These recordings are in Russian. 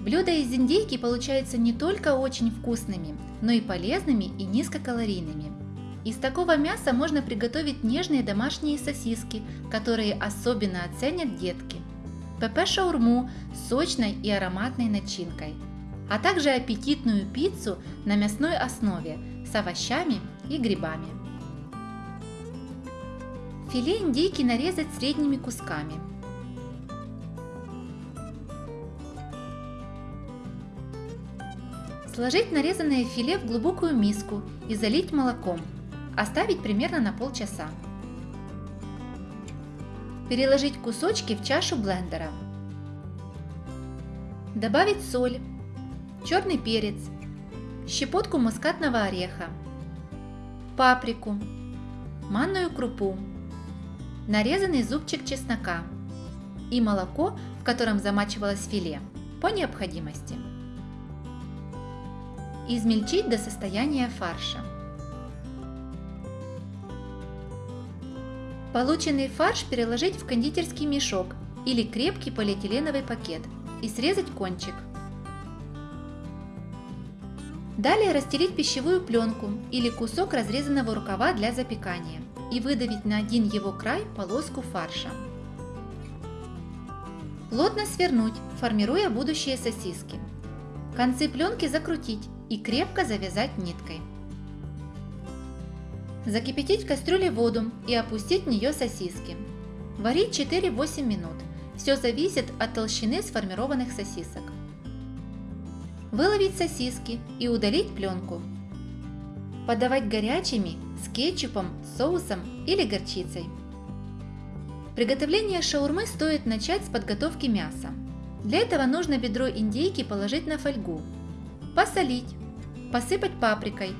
Блюда из индейки получаются не только очень вкусными, но и полезными и низкокалорийными. Из такого мяса можно приготовить нежные домашние сосиски, которые особенно оценят детки. ПП-шаурму с сочной и ароматной начинкой, а также аппетитную пиццу на мясной основе с овощами и грибами. Филе индейки нарезать средними кусками – Сложить нарезанное филе в глубокую миску и залить молоком. Оставить примерно на полчаса. Переложить кусочки в чашу блендера. Добавить соль, черный перец, щепотку мускатного ореха, паприку, манную крупу, нарезанный зубчик чеснока и молоко, в котором замачивалось филе, по необходимости измельчить до состояния фарша. Полученный фарш переложить в кондитерский мешок или крепкий полиэтиленовый пакет и срезать кончик. Далее расстелить пищевую пленку или кусок разрезанного рукава для запекания и выдавить на один его край полоску фарша. Плотно свернуть, формируя будущие сосиски. Концы пленки закрутить и крепко завязать ниткой. Закипятить в кастрюле воду и опустить в нее сосиски. Варить 4-8 минут. Все зависит от толщины сформированных сосисок. Выловить сосиски и удалить пленку. Подавать горячими с кетчупом, соусом или горчицей. Приготовление шаурмы стоит начать с подготовки мяса. Для этого нужно бедро индейки положить на фольгу, посолить, посыпать паприкой,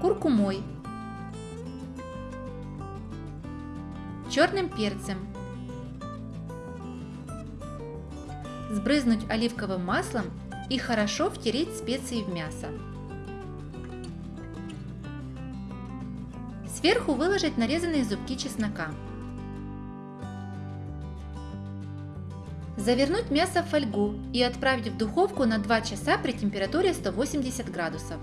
куркумой, черным перцем, сбрызнуть оливковым маслом и хорошо втереть специи в мясо. Сверху выложить нарезанные зубки чеснока. Завернуть мясо в фольгу и отправить в духовку на 2 часа при температуре 180 градусов.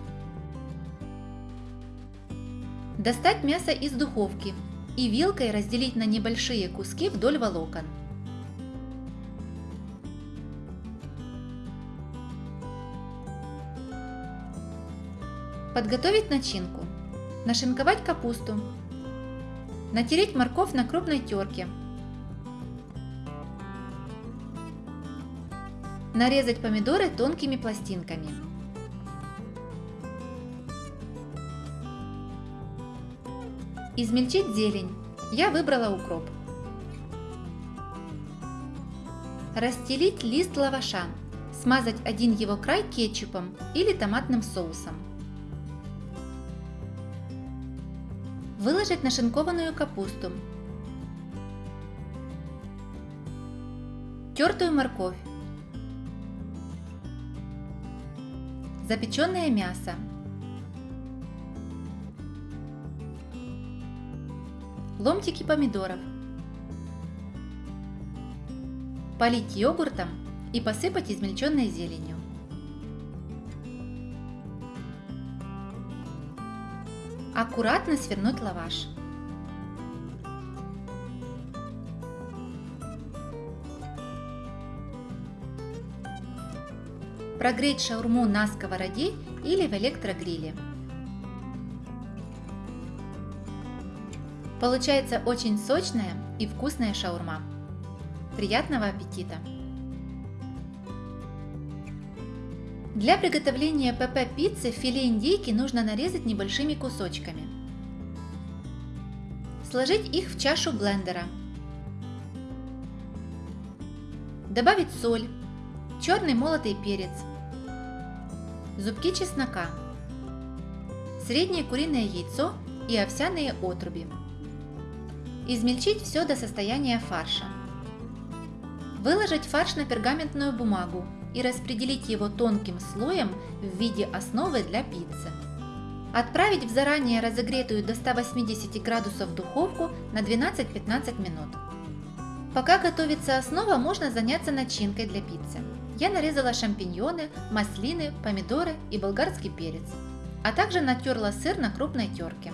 Достать мясо из духовки и вилкой разделить на небольшие куски вдоль волокон. Подготовить начинку. Нашинковать капусту. Натереть морковь на крупной терке Нарезать помидоры тонкими пластинками. Измельчить зелень. Я выбрала укроп. Расстелить лист лаваша. Смазать один его край кетчупом или томатным соусом. Выложить нашинкованную капусту. Тертую морковь. Запеченное мясо, ломтики помидоров, полить йогуртом и посыпать измельченной зеленью. Аккуратно свернуть лаваш. Прогреть шаурму на сковороде или в электрогриле. Получается очень сочная и вкусная шаурма. Приятного аппетита! Для приготовления ПП-пиццы филе индейки нужно нарезать небольшими кусочками. Сложить их в чашу блендера. Добавить соль, черный молотый перец, зубки чеснока, среднее куриное яйцо и овсяные отруби. Измельчить все до состояния фарша. Выложить фарш на пергаментную бумагу и распределить его тонким слоем в виде основы для пиццы. Отправить в заранее разогретую до 180 градусов духовку на 12-15 минут. Пока готовится основа, можно заняться начинкой для пиццы. Я нарезала шампиньоны, маслины, помидоры и болгарский перец, а также натерла сыр на крупной терке.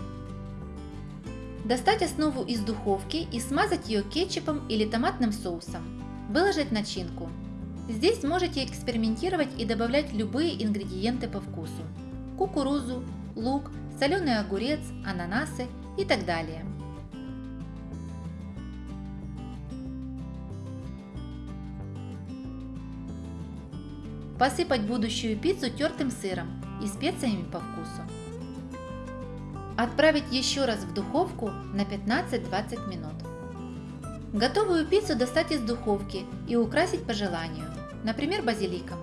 Достать основу из духовки и смазать ее кетчупом или томатным соусом. Выложить начинку. Здесь можете экспериментировать и добавлять любые ингредиенты по вкусу. Кукурузу, лук, соленый огурец, ананасы и так далее. Посыпать будущую пиццу тертым сыром и специями по вкусу. Отправить еще раз в духовку на 15-20 минут. Готовую пиццу достать из духовки и украсить по желанию, например, базиликом.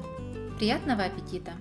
Приятного аппетита!